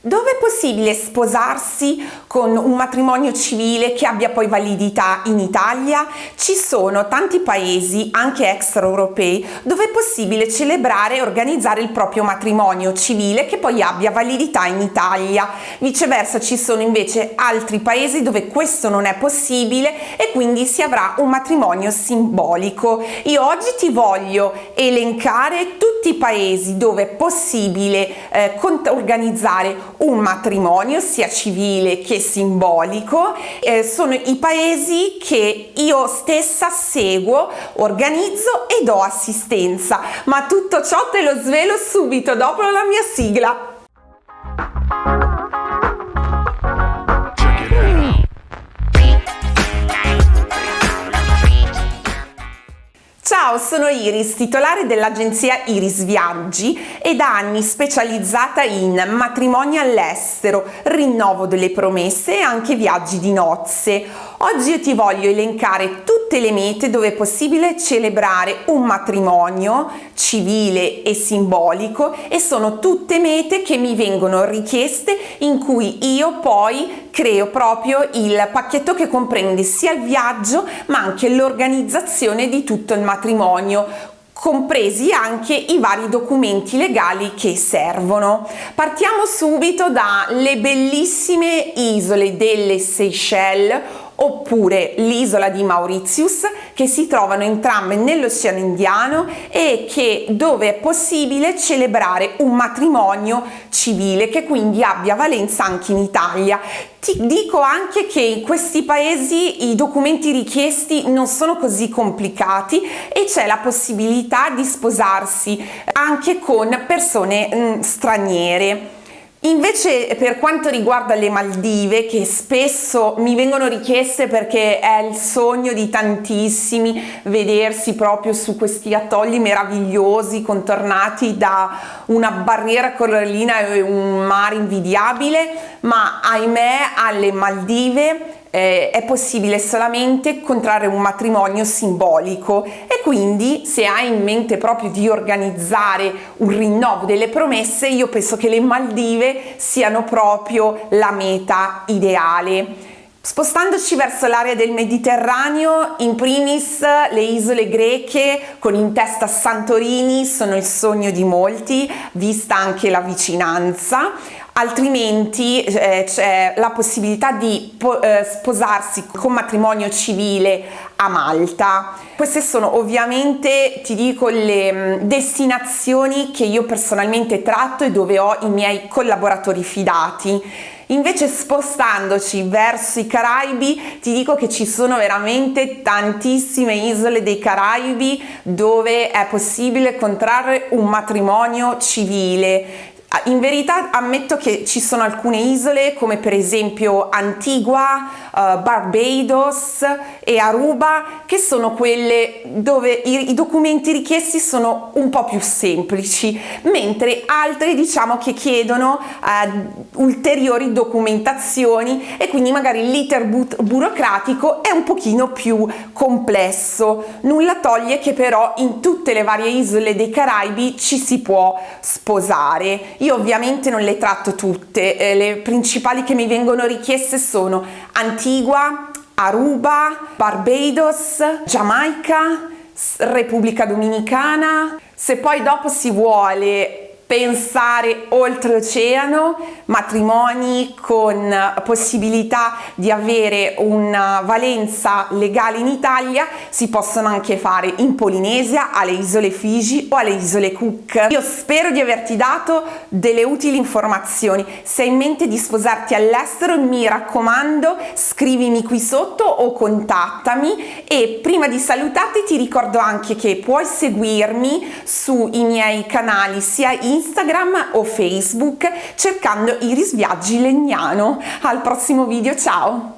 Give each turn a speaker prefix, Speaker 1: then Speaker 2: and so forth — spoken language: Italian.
Speaker 1: Dove è possibile sposarsi con un matrimonio civile che abbia poi validità in Italia? Ci sono tanti paesi, anche extraeuropei, dove è possibile celebrare e organizzare il proprio matrimonio civile che poi abbia validità in Italia. Viceversa ci sono invece altri paesi dove questo non è possibile e quindi si avrà un matrimonio simbolico. Io oggi ti voglio elencare tutti i paesi dove è possibile eh, organizzare un matrimonio sia civile che simbolico. Eh, sono i paesi che io stessa seguo organizzo e do assistenza. Ma tutto ciò te lo svelo subito dopo la mia sigla Ciao, sono Iris, titolare dell'agenzia Iris Viaggi e da anni specializzata in matrimoni all'estero, rinnovo delle promesse e anche viaggi di nozze. Oggi io ti voglio elencare tutte le mete dove è possibile celebrare un matrimonio civile e simbolico e sono tutte mete che mi vengono richieste in cui io poi creo proprio il pacchetto che comprende sia il viaggio ma anche l'organizzazione di tutto il matrimonio compresi anche i vari documenti legali che servono. Partiamo subito dalle bellissime isole delle Seychelles oppure l'isola di Mauritius che si trovano entrambe nell'Oceano Indiano e che, dove è possibile celebrare un matrimonio civile che quindi abbia valenza anche in Italia. Ti dico anche che in questi paesi i documenti richiesti non sono così complicati e c'è la possibilità di sposarsi anche con persone mh, straniere. Invece per quanto riguarda le Maldive, che spesso mi vengono richieste perché è il sogno di tantissimi vedersi proprio su questi attolli meravigliosi contornati da una barriera corallina e un mare invidiabile, ma ahimè alle Maldive eh, è possibile solamente contrarre un matrimonio simbolico e quindi se hai in mente proprio di organizzare un rinnovo delle promesse io penso che le Maldive siano proprio la meta ideale. Spostandoci verso l'area del Mediterraneo, in primis le isole greche con in testa Santorini sono il sogno di molti, vista anche la vicinanza altrimenti eh, c'è la possibilità di eh, sposarsi con matrimonio civile a Malta. Queste sono ovviamente, ti dico, le mm, destinazioni che io personalmente tratto e dove ho i miei collaboratori fidati. Invece spostandoci verso i Caraibi ti dico che ci sono veramente tantissime isole dei Caraibi dove è possibile contrarre un matrimonio civile in verità ammetto che ci sono alcune isole come per esempio Antigua, uh, Barbados e Aruba che sono quelle dove i, i, documenti richiesti sono un po' più semplici mentre altre diciamo che chiedono uh, ulteriori documentazioni e quindi magari l'iter bu burocratico è un pochino più complesso. Nulla toglie che però in tutte le varie isole dei Caraibi ci si può sposare io ovviamente non le tratto tutte, eh, le principali che mi vengono richieste sono Antigua, Aruba, Barbados, Giamaica, Repubblica Dominicana. Se poi dopo si vuole pensare oltreoceano, matrimoni con possibilità di avere una valenza legale in Italia, si possono anche fare in Polinesia, alle isole Figi o alle isole Cook. Io spero di averti dato delle utili informazioni. Se hai in mente di sposarti all'estero, mi raccomando, scrivimi qui sotto o contattami e prima di salutarti ti ricordo anche che puoi seguirmi sui miei canali sia in Instagram o Facebook cercando Iris Viaggi Legnano. Al prossimo video, ciao!